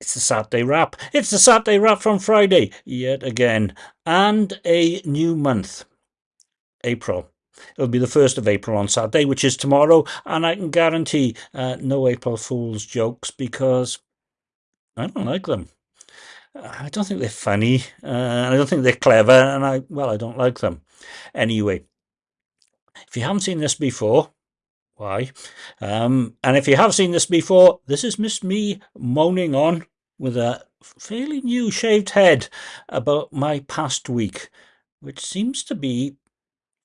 It's the Saturday wrap. It's the Saturday wrap from Friday, yet again. And a new month, April. It'll be the 1st of April on Saturday, which is tomorrow, and I can guarantee uh, no April Fool's jokes because I don't like them. I don't think they're funny, uh, I don't think they're clever, and I, well, I don't like them. Anyway, if you haven't seen this before, why? Um, and if you have seen this before, this is Miss Me moaning on with a fairly new shaved head about my past week, which seems to be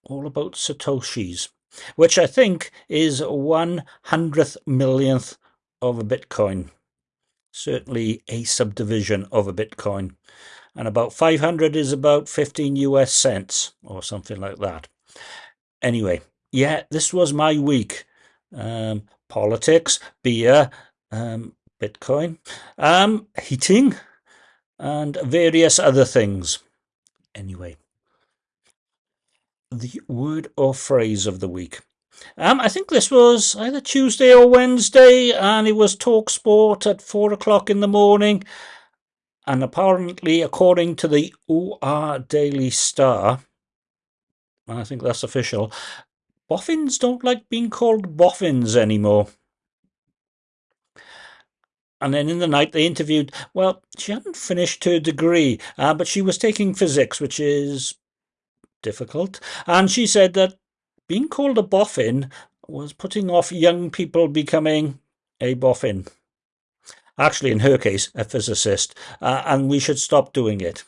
all about Satoshis, which I think is one hundredth millionth of a Bitcoin. Certainly a subdivision of a Bitcoin. And about 500 is about 15 US cents or something like that. Anyway, yeah, this was my week. Um, politics, beer, um, Bitcoin, um, heating, and various other things. Anyway, the word or phrase of the week. Um, I think this was either Tuesday or Wednesday, and it was Talk Sport at four o'clock in the morning. And apparently, according to the OR Daily Star, I think that's official, boffins don't like being called boffins anymore. And then in the night, they interviewed. Well, she hadn't finished her degree, uh, but she was taking physics, which is difficult. And she said that being called a boffin was putting off young people becoming a boffin. Actually, in her case, a physicist, uh, and we should stop doing it.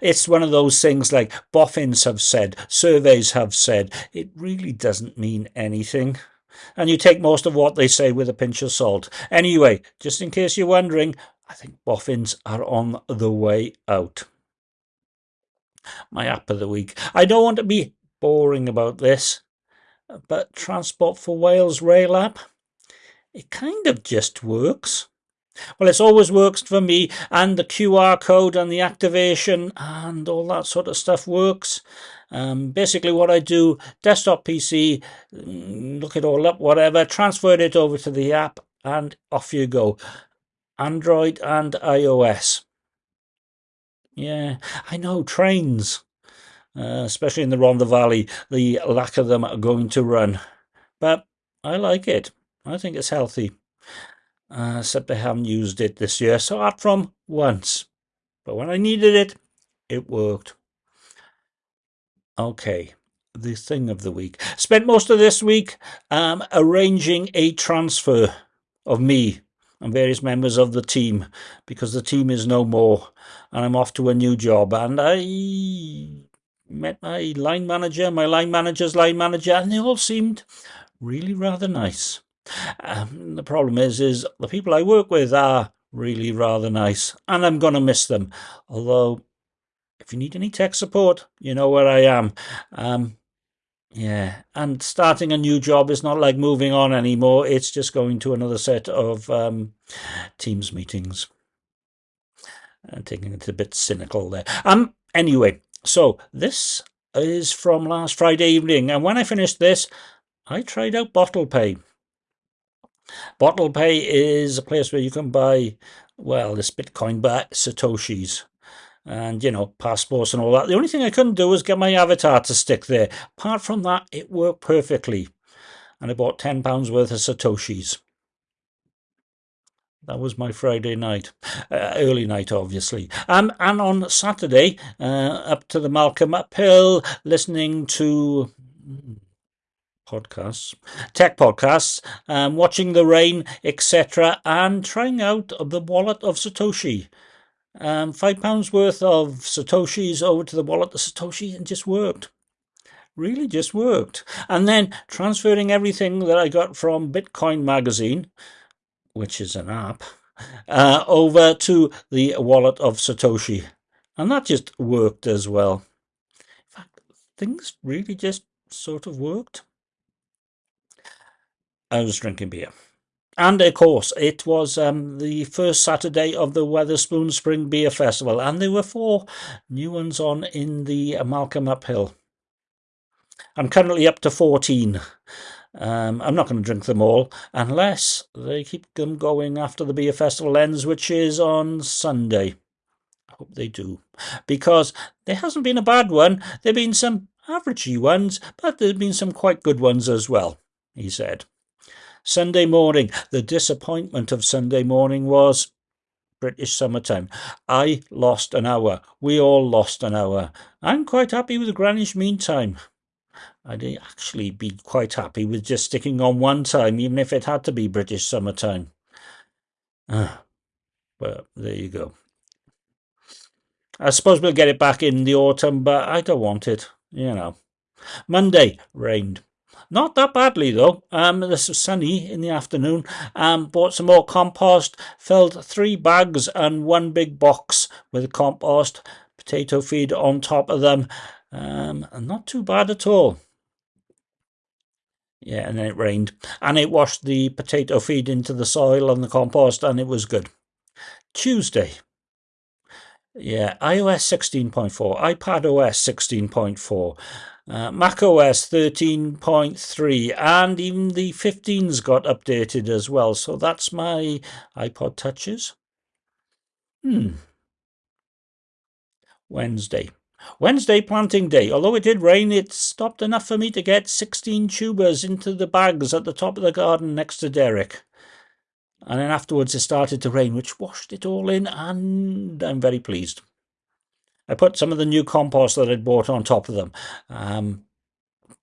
It's one of those things like boffins have said, surveys have said, it really doesn't mean anything. And you take most of what they say with a pinch of salt. Anyway, just in case you're wondering, I think boffins are on the way out. My app of the week. I don't want to be boring about this, but Transport for Wales Rail app, it kind of just works. Well, it's always works for me, and the QR code and the activation and all that sort of stuff works. Um, basically, what I do, desktop PC, mm, look it all up, whatever, transfer it over to the app, and off you go. Android and iOS. Yeah, I know, trains, uh, especially in the Rhondda Valley, the lack of them are going to run. But I like it. I think it's healthy. Uh, except I haven't used it this year, so apart from once. But when I needed it, it worked. Okay, the thing of the week. Spent most of this week um, arranging a transfer of me and various members of the team because the team is no more and I'm off to a new job. And I met my line manager, my line manager's line manager, and they all seemed really rather nice. Um, the problem is, is the people I work with are really rather nice, and I'm going to miss them. Although, if you need any tech support, you know where I am. Um, yeah, and starting a new job is not like moving on anymore. It's just going to another set of um, Teams meetings. I'm taking it a bit cynical there. Um. Anyway, so this is from last Friday evening, and when I finished this, I tried out Bottle Pay. Bottle Pay is a place where you can buy, well, this Bitcoin but Satoshis and, you know, passports and all that. The only thing I couldn't do was get my avatar to stick there. Apart from that, it worked perfectly. And I bought £10 worth of Satoshis. That was my Friday night, uh, early night, obviously. Um, and on Saturday, uh, up to the Malcolm Uphill, listening to podcasts, tech podcasts, um, watching the rain, etc., and trying out the wallet of Satoshi. Um, five pounds worth of Satoshis over to the wallet of Satoshi and just worked. Really just worked. And then transferring everything that I got from Bitcoin Magazine, which is an app, uh, over to the wallet of Satoshi. And that just worked as well. In fact, things really just sort of worked. I was drinking beer. And of course, it was um, the first Saturday of the Wetherspoon Spring Beer Festival, and there were four new ones on in the Malcolm Uphill. I'm currently up to 14. Um, I'm not going to drink them all unless they keep them going after the beer festival ends, which is on Sunday. I hope they do. Because there hasn't been a bad one. There have been some averagey ones, but there have been some quite good ones as well, he said. Sunday morning. The disappointment of Sunday morning was British summertime. I lost an hour. We all lost an hour. I'm quite happy with Greenwich Mean Time. I'd actually be quite happy with just sticking on one time, even if it had to be British summertime. Ah, well, there you go. I suppose we'll get it back in the autumn, but I don't want it, you know. Monday rained. Not that badly though. Um, this was sunny in the afternoon. Um, bought some more compost. Filled three bags and one big box with compost. Potato feed on top of them. Um, not too bad at all. Yeah, and then it rained. And it washed the potato feed into the soil and the compost, and it was good. Tuesday. Yeah, iOS 16.4, iPad OS 16.4, uh, Mac OS 13.3, and even the 15's got updated as well. So that's my iPod Touches. Hmm. Wednesday. Wednesday planting day. Although it did rain, it stopped enough for me to get 16 tubers into the bags at the top of the garden next to Derek. And then afterwards it started to rain, which washed it all in, and I'm very pleased. I put some of the new compost that I'd bought on top of them. Um,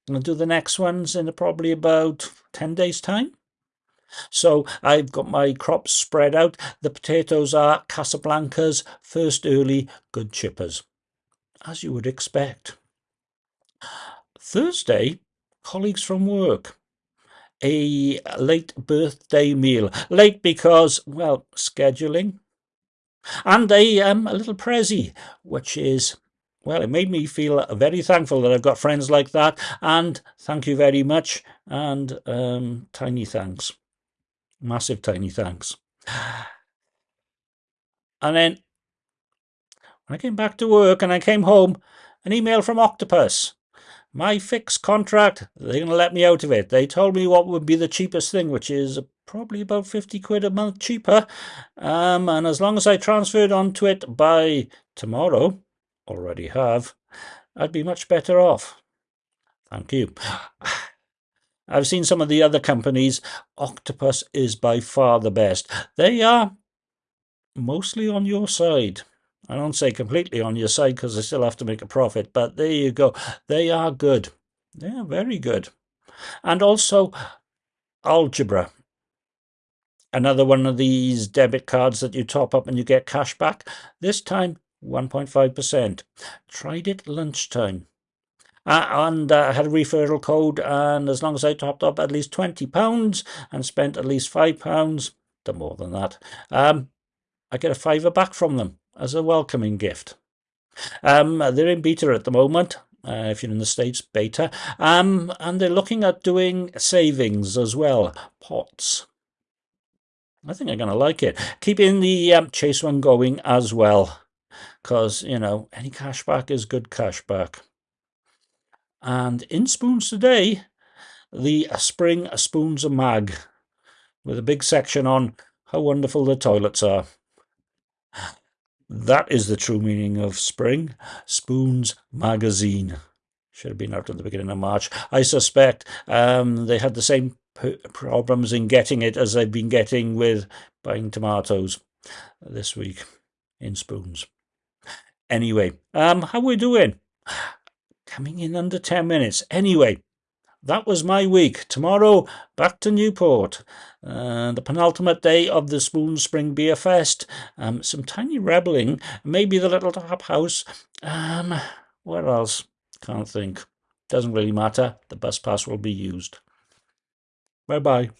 I'll do the next ones in probably about 10 days' time. So I've got my crops spread out. The potatoes are Casablancas, first early, good chippers, as you would expect. Thursday, colleagues from work. A late birthday meal. Late because, well, scheduling. And a, um, a little prezi, which is well, it made me feel very thankful that I've got friends like that. And thank you very much. And um, tiny thanks. Massive tiny thanks. And then when I came back to work and I came home, an email from Octopus. My fixed contract, they're going to let me out of it. They told me what would be the cheapest thing, which is probably about 50 quid a month cheaper. Um, and as long as I transferred onto it by tomorrow, already have, I'd be much better off. Thank you. I've seen some of the other companies. Octopus is by far the best. They are mostly on your side. I don't say completely on your side because they still have to make a profit, but there you go. They are good. They are very good. And also, Algbra. Another one of these debit cards that you top up and you get cash back. This time, 1.5%. Tried it lunchtime. Uh, and uh, I had a referral code, and as long as I topped up at least £20 and spent at least £5, the more than that, um, I get a fiver back from them as a welcoming gift. Um, they're in beta at the moment, uh, if you're in the States, beta, um, and they're looking at doing savings as well, pots. I think I'm going to like it. Keeping the um, Chase one going as well because, you know, any cashback is good cashback. And in Spoons today, the Spring Spoons Mag with a big section on how wonderful the toilets are. That is the true meaning of spring. Spoons Magazine. Should have been out at the beginning of March. I suspect um, they had the same problems in getting it as they've been getting with buying tomatoes this week in spoons. Anyway, um, how we doing? Coming in under 10 minutes. Anyway, that was my week. Tomorrow, back to Newport. Uh, the penultimate day of the Spoon Spring Beer Fest. Um, some tiny rebelling. Maybe the little tap house. Um, where else? Can't think. Doesn't really matter. The bus pass will be used. Bye bye.